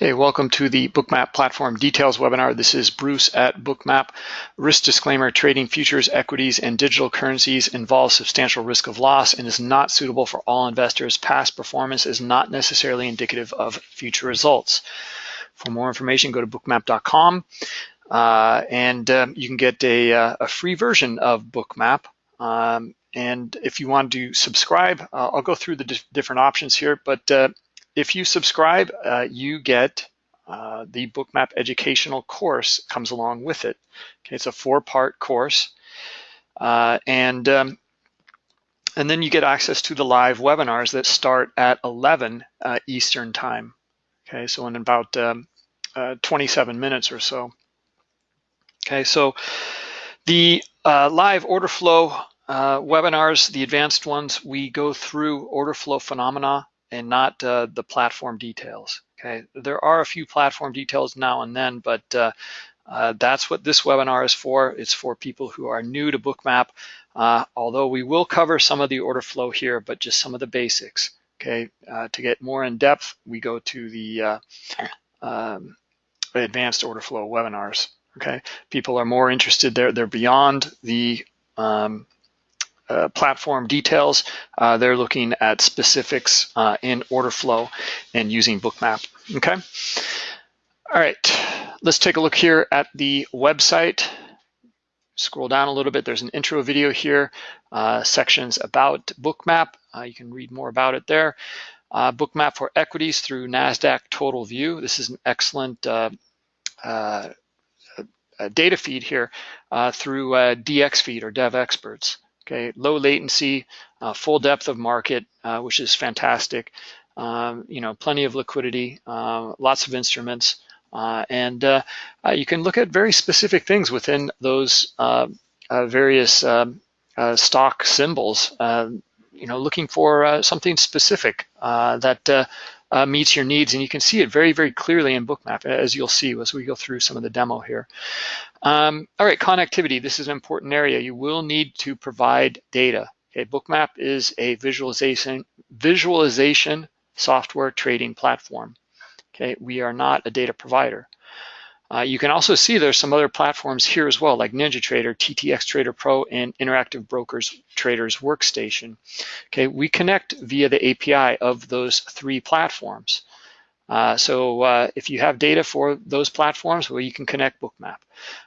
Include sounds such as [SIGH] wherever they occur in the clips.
Okay, welcome to the Bookmap Platform Details webinar. This is Bruce at Bookmap. Risk disclaimer, trading futures, equities, and digital currencies involves substantial risk of loss and is not suitable for all investors. Past performance is not necessarily indicative of future results. For more information, go to bookmap.com uh, and um, you can get a, uh, a, free version of Bookmap. Um, and if you want to subscribe, uh, I'll go through the different options here, but uh, if you subscribe, uh, you get uh, the Bookmap educational course comes along with it. Okay, it's a four-part course, uh, and um, and then you get access to the live webinars that start at 11 uh, Eastern time. Okay, so in about um, uh, 27 minutes or so. Okay, so the uh, live order flow webinars, the advanced ones, we go through order flow phenomena and not uh, the platform details. Okay, there are a few platform details now and then, but uh, uh, that's what this webinar is for. It's for people who are new to Bookmap, uh, although we will cover some of the order flow here, but just some of the basics. Okay, uh, to get more in depth, we go to the uh, um, advanced order flow webinars. Okay, people are more interested there. They're beyond the um, uh, platform details. Uh, they're looking at specifics uh, in order flow and using Bookmap, okay? All right, let's take a look here at the website. Scroll down a little bit, there's an intro video here, uh, sections about Bookmap. Uh, you can read more about it there. Bookmap for equities through NASDAQ Total View. This is an excellent data feed here through DX feed or Dev Experts. Okay, low latency, uh, full depth of market, uh, which is fantastic. Um, you know, plenty of liquidity, uh, lots of instruments, uh, and uh, uh, you can look at very specific things within those various um, stock symbols. you know, looking for something specific that uh, meets your needs. And you can see it very, very clearly in Bookmap, as you'll see as we go through some of the demo here. Um, all right, connectivity. This is an important area. You will need to provide data. Okay, Bookmap is a visualization, visualization software trading platform. Okay, we are not a data provider. Uh, you can also see there's some other platforms here as well, like NinjaTrader, TTX Trader Pro, and Interactive Brokers Traders Workstation. Okay, we connect via the API of those three platforms. Uh, so uh, if you have data for those platforms, well, you can connect Bookmap.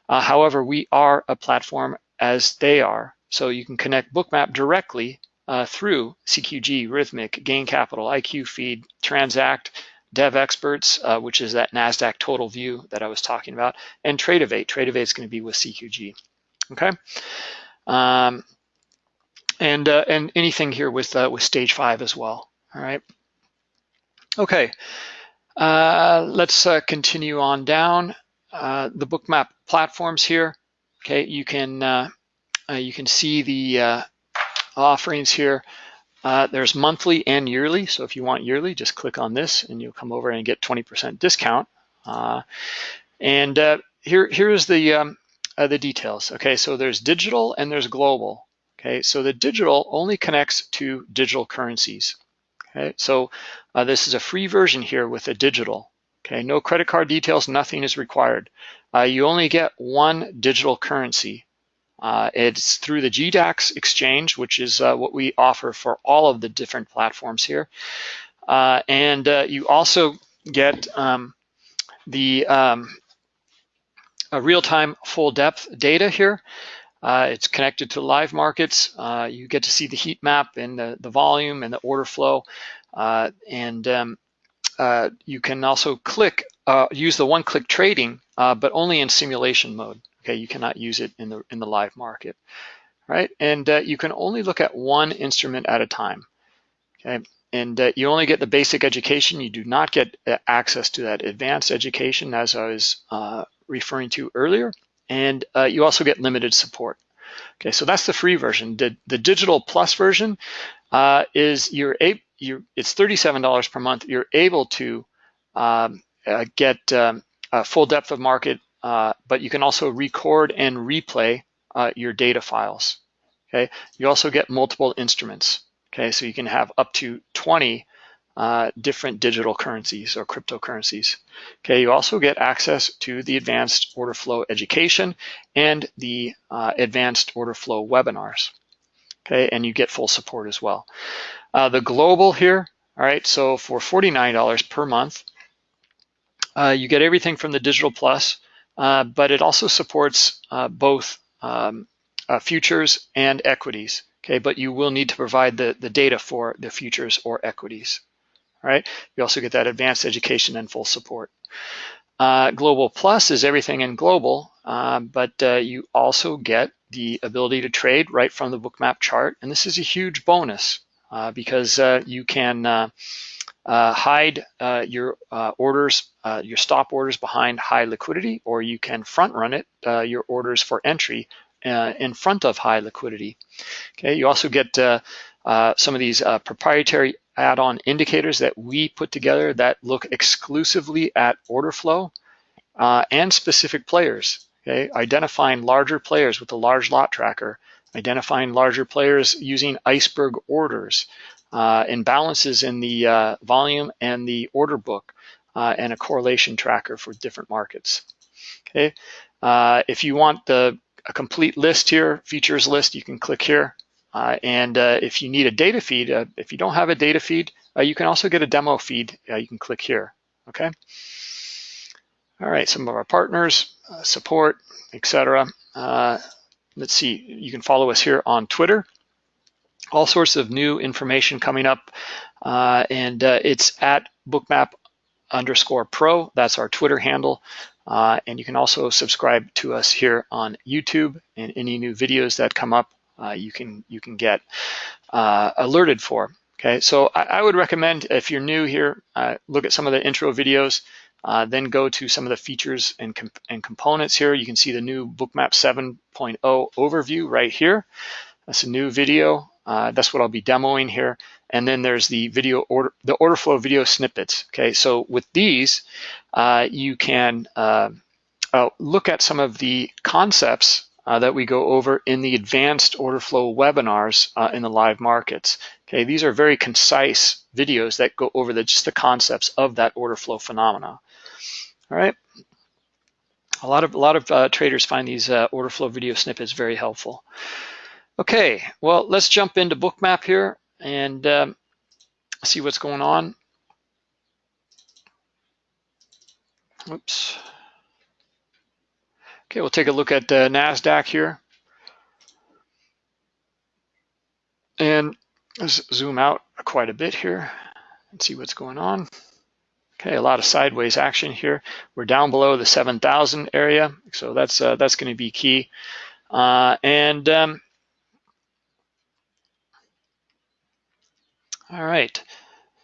Uh, however, we are a platform as they are, so you can connect Bookmap directly uh, through CQG, Rithmic, Gain Capital, IQ Feed, Transact, Dev Experts, uh, which is that NASDAQ total view that I was talking about, and Tradovate. Tradovate is going to be with CQG, okay? Um, and, uh, and anything here with, uh, with stage five as well, all right? Okay, uh, let's uh, continue on down. Uh, the bookmap platforms here, okay, you can, you can see the offerings here. Uh, there's monthly and yearly. So if you want yearly, just click on this and you'll come over and get 20% discount. Uh, and uh, here, here's the, um, uh, the details. Okay, so there's digital and there's global. Okay, so the digital only connects to digital currencies. Okay, so uh, this is a free version here with a digital. Okay, no credit card details, nothing is required. You only get one digital currency. Uh, it's through the GDAX exchange, which is uh, what we offer for all of the different platforms here. Uh, and uh, you also get um, the um, real-time full depth data here. Uh, it's connected to live markets. Uh, you get to see the heat map and the, the volume and the order flow. and um, you can also click, use the one-click trading, but only in simulation mode. Okay, you cannot use it in the in the live market, right? And uh, you can only look at one instrument at a time. Okay, and uh, you only get the basic education. You do not get uh, access to that advanced education, as I was uh, referring to earlier. And uh, you also get limited support. Okay, so that's the free version. The, the digital plus version uh, is you're able, you it's $37 per month. You're able to um, get um, full depth of market uh, but you can also record and replay uh, your data files. Okay, you also get multiple instruments. Okay, so you can have up to 20 uh, different digital currencies or cryptocurrencies. Okay, you also get access to the advanced order flow education and the uh, advanced order flow webinars. Okay, and you get full support as well. Uh, the global here, all right, so for $49 per month, uh, you get everything from the Digital Plus, but it also supports uh, both um, futures and equities. Okay, but you will need to provide the, the data for the futures or equities right? You also get that advanced education and full support. Uh, global Plus is everything in global, uh, but uh, you also get the ability to trade right from the bookmap chart. And this is a huge bonus uh, because uh, you can uh, hide uh, your uh, orders, uh, your stop orders behind high liquidity, or you can front run it, your orders for entry in front of high liquidity. Okay, you also get some of these proprietary add-on indicators that we put together that look exclusively at order flow uh, and specific players, okay? Identifying larger players with a large lot tracker, identifying larger players using iceberg orders, uh, imbalances in the uh, volume and the order book, uh, and a correlation tracker for different markets, okay? Uh, if you want the a complete list here, features list, you can click here. Uh, and uh, if you need a data feed, if you don't have a data feed, you can also get a demo feed. You can click here, okay? All right, some of our partners, support, etc. let's see, you can follow us here on Twitter. All sorts of new information coming up, and it's at bookmap underscore pro. That's our Twitter handle. and you can also subscribe to us here on YouTube and any new videos that come up uh, you can you can get uh, alerted for. Okay, so I, I, would recommend if you're new here, uh, look at some of the intro videos, uh, then go to some of the features and, comp and components here. You can see the new Bookmap 7.0 overview right here. That's a new video. Uh, that's what I'll be demoing here. And then there's the video order, the order flow video snippets. Okay, so with these, uh, you can look at some of the concepts uh, that we go over in the advanced order flow webinars uh, in the live markets. Okay, these are very concise videos that go over the, just the concepts of that order flow phenomena. All right. A lot of a lot of uh, traders find these uh, order flow video snippets very helpful. Okay, well let's jump into Bookmap here and um, see what's going on. Oops. Okay, we'll take a look at uh, NASDAQ here. And let's zoom out quite a bit here and see what's going on. Okay, a lot of sideways action here. We're down below the 7,000 area, so that's uh, that's going to be key. Uh, and um, all right,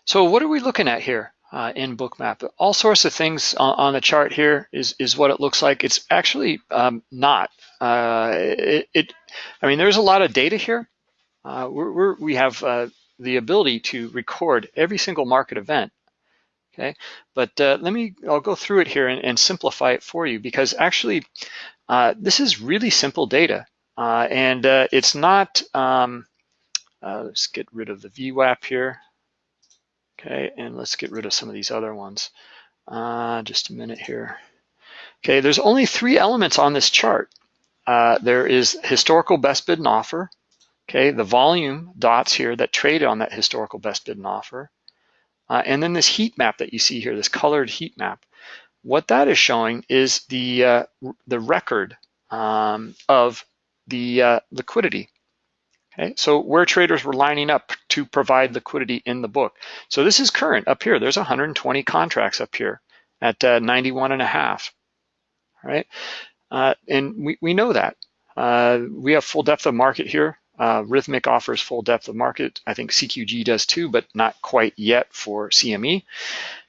so what are we looking at here? uh, in Bookmap. All sorts of things on, on, the chart here is, is what it looks like. It's actually um, not. Uh, it, it, I mean, there's a lot of data here. Uh, we're, we're, we have uh, the ability to record every single market event. Okay, but uh, let me, I'll go through it here and, and simplify it for you because actually uh, this is really simple data and it's not, um, let's get rid of the VWAP here. Okay, and let's get rid of some of these other ones. Uh, just a minute here. Okay, there's only three elements on this chart. Uh, there is historical best bid and offer. Okay, the volume dots here that trade on that historical best bid and offer. Uh, and then this heat map that you see here, this colored heat map. What that is showing is the, uh, the record um, of the uh, liquidity. Okay, so where traders were lining up to provide liquidity in the book. So this is current up here. There's 120 contracts up here at uh, 91 and a half, right? Uh, and we, we know that. Uh, we have full depth of market here. Uh, Rithmic offers full depth of market. I think CQG does too, but not quite yet for CME.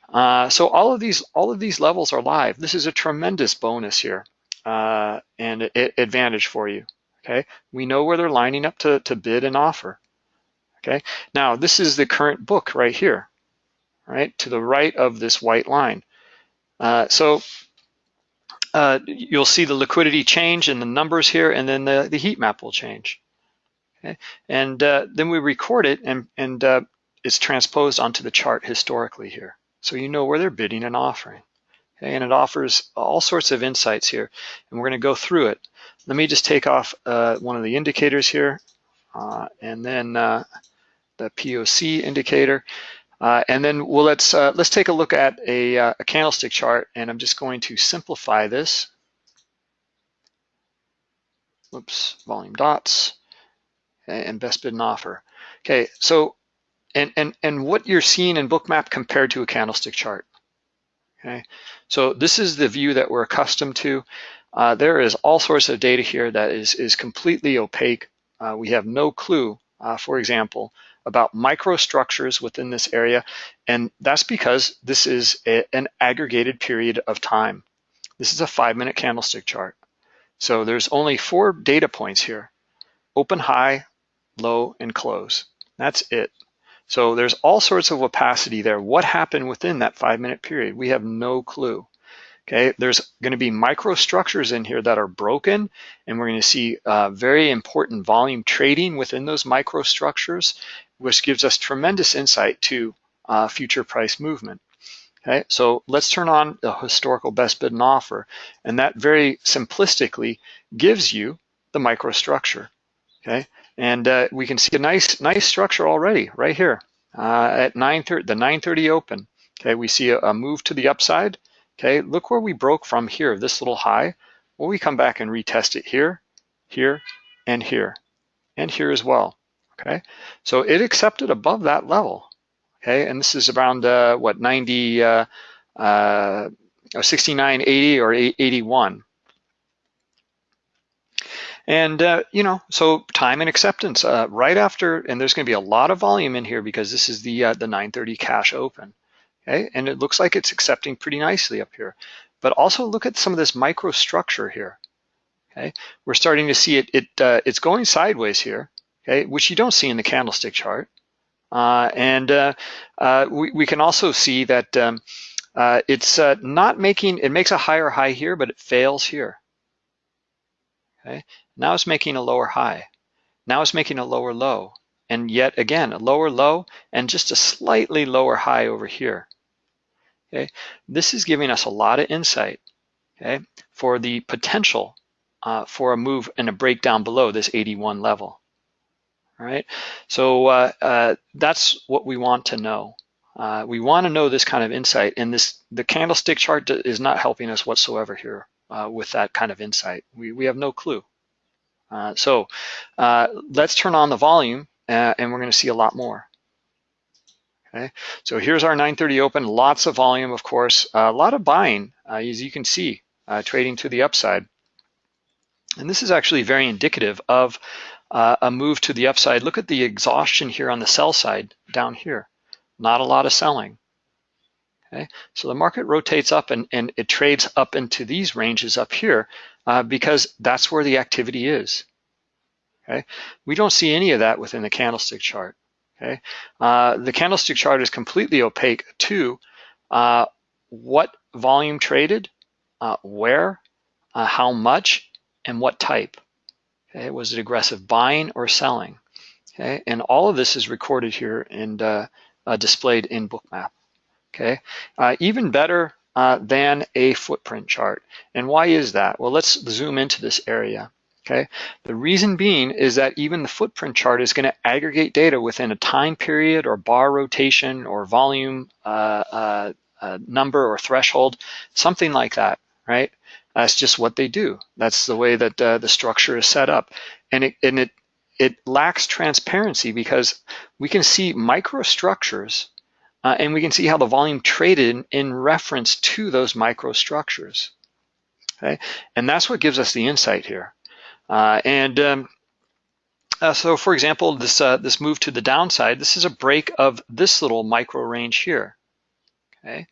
Uh, so all of these all of these levels are live. This is a tremendous bonus here uh, and advantage for you. Okay, we know where they're lining up to, to bid and offer. Okay, now this is the current book right here, right, to the right of this white line. Uh, so uh, you'll see the liquidity change in the numbers here, and then the, the heat map will change. Okay, and uh, then we record it and, and uh, it's transposed onto the chart historically here. So you know where they're bidding and offering. Okay, and it offers all sorts of insights here, and we're gonna go through it. Let me just take off uh, one of the indicators here, uh, and then uh, the POC indicator. Uh, and then well, let's uh, let's take a look at a, a, candlestick chart, and I'm just going to simplify this. Whoops, volume dots, and best bid and offer. Okay, so and and and what you're seeing in Bookmap compared to a candlestick chart. Okay, so this is the view that we're accustomed to. Uh, there is all sorts of data here that is is completely opaque. Uh, we have no clue, uh, for example, about microstructures within this area, and that's because this is a, an aggregated period of time. This is a five-minute candlestick chart. So there's only four data points here, open, high, low, and close. That's it. So there's all sorts of opacity there. What happened within that five-minute period? We have no clue. Okay, there's going to be microstructures in here that are broken, and we're going to see uh, very important volume trading within those microstructures, which gives us tremendous insight to uh, future price movement. Okay, so let's turn on the historical best bid and offer, and that very simplistically gives you the microstructure. Okay, and uh, we can see a nice, nice structure already right here uh, at 9:30, the 9:30 open. Okay, we see a, a move to the upside Okay, look where we broke from here, this little high. Well, we come back and retest it here, here, and here, and here as well. Okay, so it accepted above that level. Okay, and this is around uh, what 90, uh, uh, 69, 80, or 81. And, uh, you know, so time and acceptance uh, right after, and there's going to be a lot of volume in here because this is the, uh, the 930 cash open okay? And it looks like it's accepting pretty nicely up here. But also look at some of this microstructure here, okay? We're starting to see it, it uh, it's going sideways here, okay? Which you don't see in the candlestick chart. Uh, and uh, uh we, we can also see that um, uh, it's uh, not making, it makes a higher high here, but it fails here, okay? Now it's making a lower high. Now it's making a lower low. And yet again, a lower low and just a slightly lower high over here. Okay, this is giving us a lot of insight. Okay, for the potential uh, for a move and a breakdown below this 81 level. All right, so uh, uh, that's what we want to know. Uh, we want to know this kind of insight, and this the candlestick chart is not helping us whatsoever here uh, with that kind of insight. We we have no clue. Uh, so let's turn on the volume, and we're going to see a lot more. Okay, so here's our 930 open, lots of volume, of course, a lot of buying, uh, as you can see, uh, trading to the upside. And this is actually very indicative of uh, a move to the upside. Look at the exhaustion here on the sell side down here. Not a lot of selling. Okay, so the market rotates up and, and it trades up into these ranges up here uh, because that's where the activity is. Okay, we don't see any of that within the candlestick chart. Okay, uh, the candlestick chart is completely opaque to uh, what volume traded, uh, where, uh, how much, and what type. Okay, was it aggressive buying or selling? Okay, and all of this is recorded here and uh, uh, displayed in Bookmap. Okay, even better than a footprint chart. And why is that? Well, let's zoom into this area. Okay, the reason being is that even the footprint chart is going to aggregate data within a time period or bar rotation or volume uh, uh, uh, number or threshold, something like that, right? That's just what they do. That's the way that uh, the structure is set up, and it and it it lacks transparency because we can see microstructures uh, and we can see how the volume traded in, in reference to those microstructures. Okay, and that's what gives us the insight here. Uh, and um, uh, so for example, this, uh, this move to the downside, this is a break of this little micro range here, okay?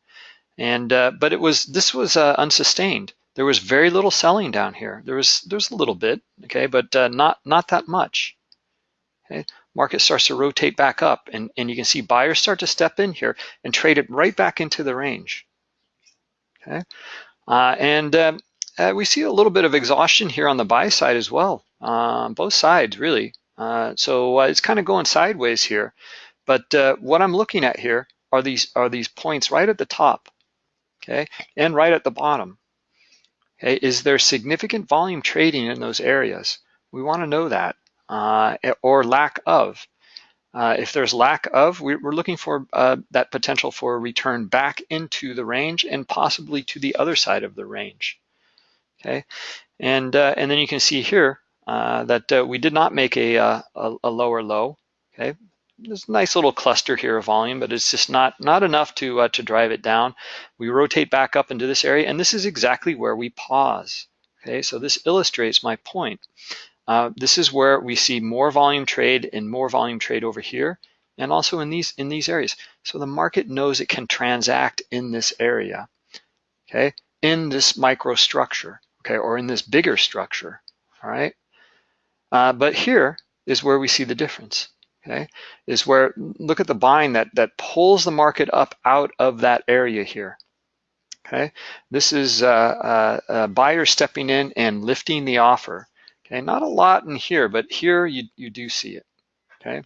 And, uh, but it was, this was uh, unsustained. There was very little selling down here. There was, there's a little bit, okay, but uh, not, not that much, okay? Market starts to rotate back up and, and you can see buyers start to step in here and trade it right back into the range, okay? and um, uh, we see a little bit of exhaustion here on the buy side as well, uh, both sides really. Uh, so uh, it's kind of going sideways here. But uh, what I'm looking at here are these are these points right at the top, okay, and right at the bottom. Okay, is there significant volume trading in those areas? We want to know that, uh, or lack of. If there's lack of, we're looking for that potential for a return back into the range and possibly to the other side of the range. Okay, and uh, and then you can see here uh, that uh, we did not make a, uh, a, a lower low. Okay, there's a nice little cluster here of volume, but it's just not not enough to uh, to drive it down. We rotate back up into this area, and this is exactly where we pause. Okay, so this illustrates my point. Uh, this is where we see more volume trade and more volume trade over here, and also in these in these areas. So the market knows it can transact in this area. Okay, in this microstructure. Okay, or in this bigger structure. All right. Uh, but here is where we see the difference okay, is where, look at the buying that, that pulls the market up out of that area here. Okay, this is uh, uh, uh, buyers stepping in and lifting the offer. Okay, not a lot in here, but here you, you do see it. Okay,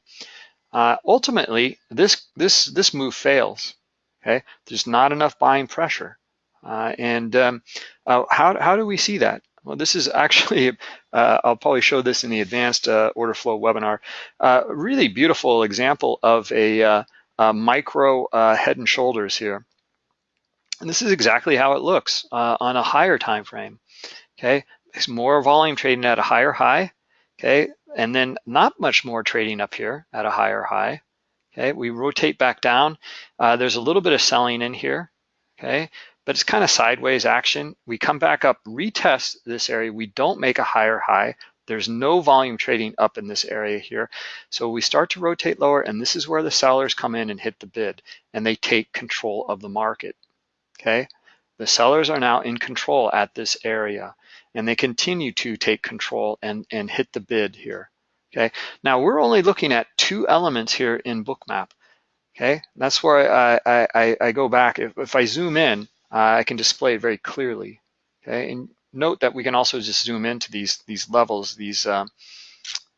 uh, ultimately this this this move fails. Okay, there's not enough buying pressure, uh, and um, uh, how how do we see that? Well, this is [LAUGHS] actually, uh, I'll probably show this in the advanced uh, order flow webinar, uh, really beautiful example of a, uh, a micro head and shoulders here. And this is exactly how it looks on a higher time frame. Okay, it's more volume trading at a higher high. Okay, and then not much more trading up here at a higher high. Okay, we rotate back down. there's a little bit of selling in here. Okay, but it's kind of sideways action. We come back up, retest this area. We don't make a higher high. There's no volume trading up in this area here. So we start to rotate lower and this is where the sellers come in and hit the bid and they take control of the market, okay? The sellers are now in control at this area and they continue to take control and, and hit the bid here, okay? Now we're only looking at two elements here in Bookmap, okay? That's where I, I, I go back. If, if I zoom in, I can display it very clearly. Okay, and note that we can also just zoom into these these levels, these uh,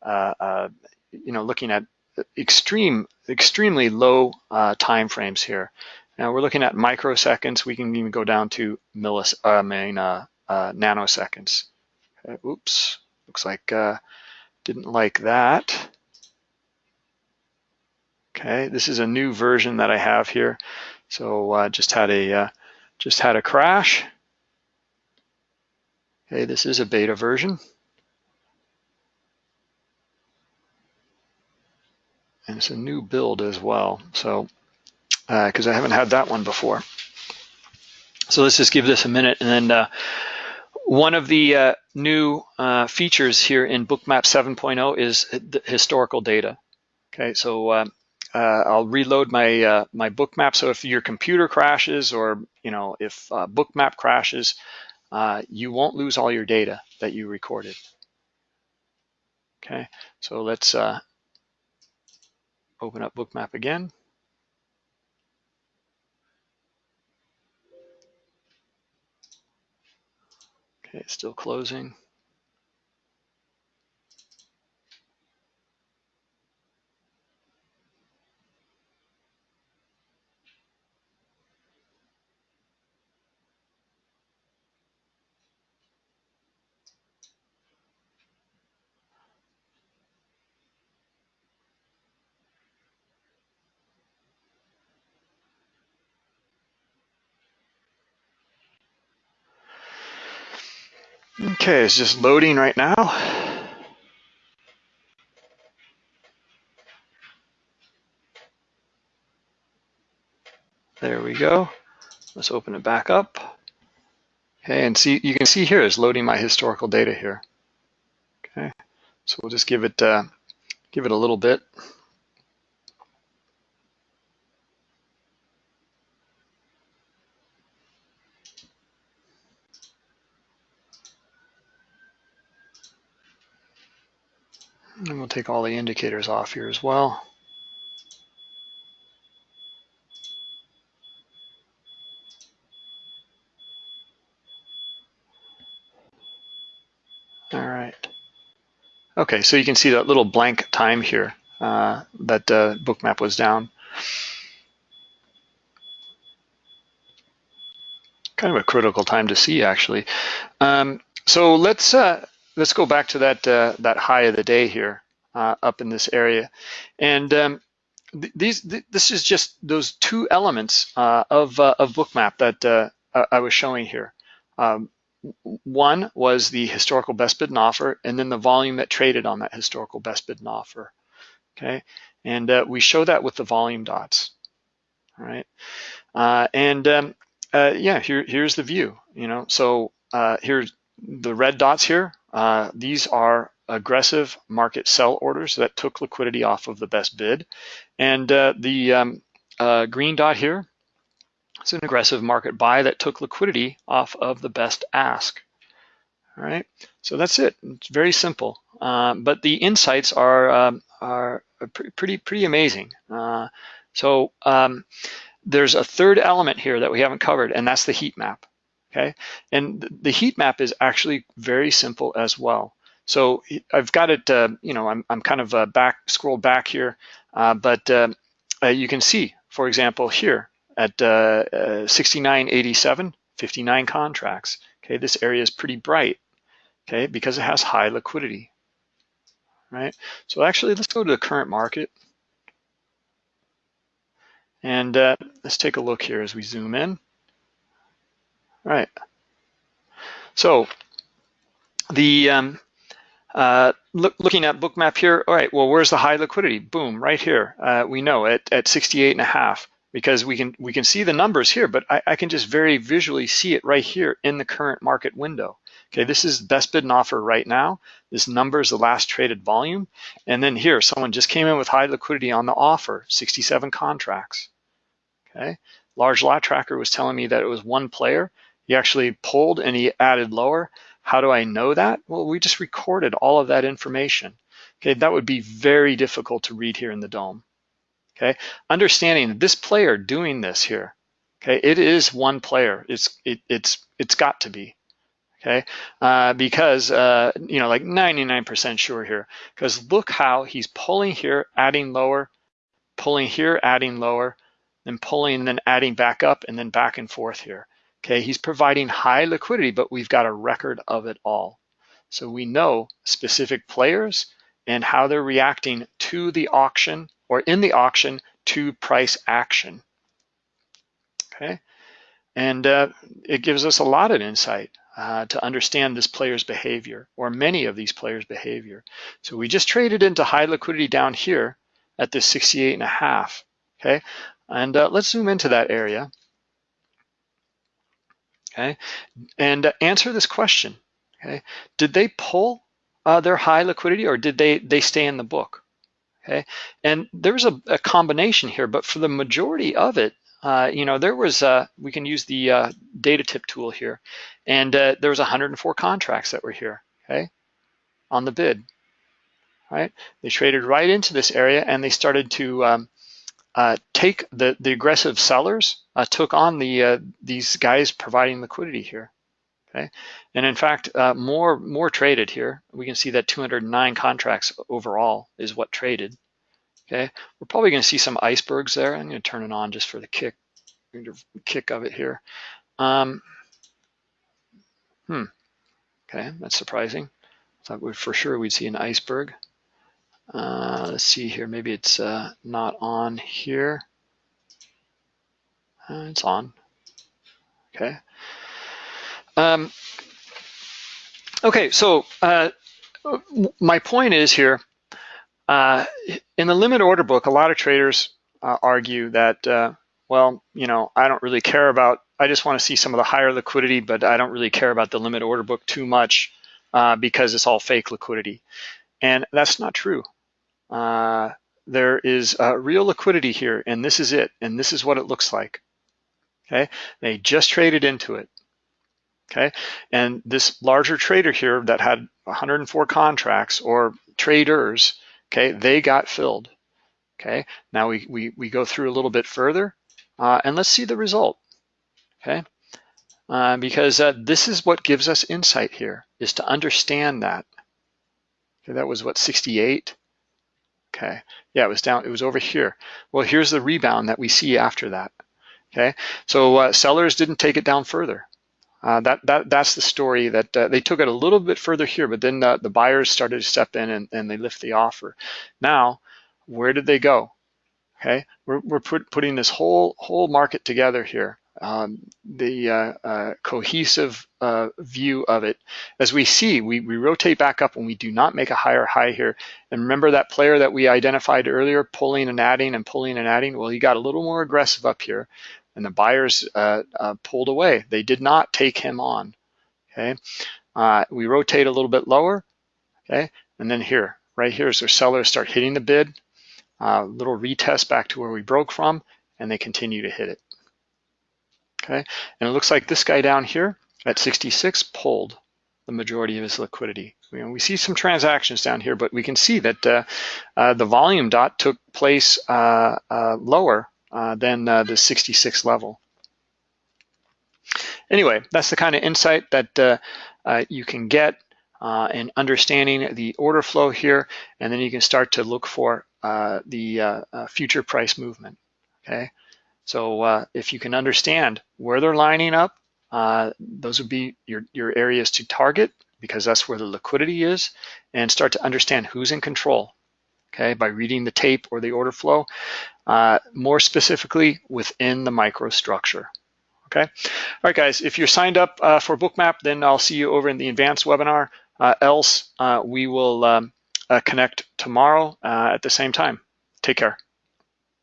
uh, uh you know, looking at extreme, extremely low uh, time frames here. Now we're looking at microseconds. We can even go down to millis, I mean, uh, nanoseconds. Okay, oops, looks like didn't like that. Okay, this is a new version that I have here. So uh, just had a uh, just had a crash. Okay, this is a beta version. And it's a new build as well. So, because uh, I haven't had that one before. So let's just give this a minute. And then uh, one of the uh, new uh, features here in Bookmap 7.0 is historical data. Okay, so uh, uh, I'll reload my uh, my bookmap. So if your computer crashes or you know if uh, bookmap crashes, uh, you won't lose all your data that you recorded. Okay, so let's uh, open up bookmap again. Okay, it's still closing. Okay, it's just loading right now. There we go. Let's open it back up. Okay, and see you can see here it's loading my historical data here. Okay, so we'll just give it uh, give it a little bit. Take all the indicators off here as well. All right. Okay, so you can see that little blank time here uh, that uh, bookmap was down. Kind of a critical time to see, actually. Um, so let's uh, let's go back to that uh, that high of the day here uh, up in this area, and um, th these th this is just those two elements uh, of uh, of bookmap that uh, I was showing here. Um, one was the historical best bid and offer, and then the volume that traded on that historical best bid and offer. Okay, and uh, we show that with the volume dots. All right, uh, and um, yeah, here here's the view. You know, so here's the red dots here. These are aggressive market sell orders that took liquidity off of the best bid, and uh, the um, green dot here it's an aggressive market buy that took liquidity off of the best ask. All right, so that's it. It's very simple, uh, but the insights are um, are pretty pretty amazing. Uh, so um, there's a third element here that we haven't covered, and that's the heat map. Okay, and the heat map is actually very simple as well. So I've got it, uh, you know, I'm, I'm kind of uh, back scrolled back here, uh, but um, uh, you can see, for example, here, at uh, uh, 69.87, 59 contracts. Okay, this area is pretty bright, okay, because it has high liquidity, right? So actually, let's go to the current market. And let's take a look here as we zoom in. All right. So the um, uh, look, looking at bookmap here, all right, well, where's the high liquidity? Boom, right here. Uh, we know at, at 68 and a half because we can we can see the numbers here, but I, I, can just very visually see it right here in the current market window. Okay, this is best bid and offer right now. This number is the last traded volume. And then here, someone just came in with high liquidity on the offer, 67 contracts. Okay, large lot tracker was telling me that it was one player. He actually pulled and he added lower. How do I know that? Well, we just recorded all of that information. Okay, that would be very difficult to read here in the DOM okay? Understanding this player doing this here, okay? It is one player, it's, it, it's, it's got to be, okay? Uh, because, uh, you know, like 99% sure here, because look how he's pulling here, adding lower, pulling here, adding lower, then pulling then adding back up and then back and forth here. Okay, he's providing high liquidity, but we've got a record of it all. So we know specific players and how they're reacting to the auction or in the auction to price action. Okay, and uh, it gives us a lot of insight uh, to understand this player's behavior or many of these players' behavior. So we just traded into high liquidity down here at this 68 and a half. Okay, and uh, let's zoom into that area. Okay, and uh, answer this question. Okay, did they pull uh, their high liquidity or did they they stay in the book? okay? And there's a, a combination here, but for the majority of it, uh, you know, there was, uh, we can use the uh, data tip tool here, and uh, there was 104 contracts that were here, okay, on the bid, right? They traded right into this area and they started to um, take the, the aggressive sellers, uh, took on the these guys providing liquidity here, okay? And in fact, uh, more, more traded here. We can see that 209 contracts overall is what traded, okay? We're probably gonna see some icebergs there. I'm gonna turn it on just for the kick, kick of it here. Um, hmm, okay, that's surprising. Thought we for sure we'd see an iceberg. Uh, let's see here, maybe it's uh, not on here. Uh, it's on, okay. Um, okay, so uh, my point is here, uh, in the limit order book, a lot of traders uh, argue that, well, you know, I don't really care about, I just want to see some of the higher liquidity, but I don't really care about the limit order book too much because it's all fake liquidity. And that's not true. Uh, there is real liquidity here, and this is it, and this is what it looks like. Okay, they just traded into it okay? And this larger trader here that had 104 contracts or traders, okay, they got filled, okay? Now we, we, we go through a little bit further uh, and let's see the result, okay? Uh, because uh, this is what gives us insight here, is to understand that. Okay, that was what, 68? Okay, yeah, it was down, it was over here. Well, here's the rebound that we see after that. Okay, so uh, sellers didn't take it down further. Uh, that that that's the story that uh, they took it a little bit further here, but then the, the buyers started to step in and, and they lift the offer. Now, where did they go? Okay, we're, we're put, putting this whole whole market together here um, the uh, uh, cohesive uh, view of it. As we see, we, we rotate back up when we do not make a higher high here. And remember that player that we identified earlier, pulling and adding and pulling and adding? Well, he got a little more aggressive up here and the buyers uh, uh, pulled away. They did not take him on, okay? Uh, we rotate a little bit lower, okay? And then here, right here is where sellers start hitting the bid, a little retest back to where we broke from, and they continue to hit it okay? And it looks like this guy down here at 66 pulled the majority of his liquidity. Know, we see some transactions down here, but we can see that uh, uh, the volume dot took place uh, uh lower uh, than uh, the 66 level. Anyway, that's the kind of insight that you can get in understanding the order flow here, and then you can start to look for the future price movement, okay? So uh, if you can understand where they're lining up, uh, those would be your, your areas to target because that's where the liquidity is and start to understand who's in control, okay, by reading the tape or the order flow, uh, more specifically within the microstructure, okay? All right, guys, if you're signed up uh, for Bookmap, then I'll see you over in the advanced webinar. Uh, else, uh, we will um, connect tomorrow at the same time. Take care.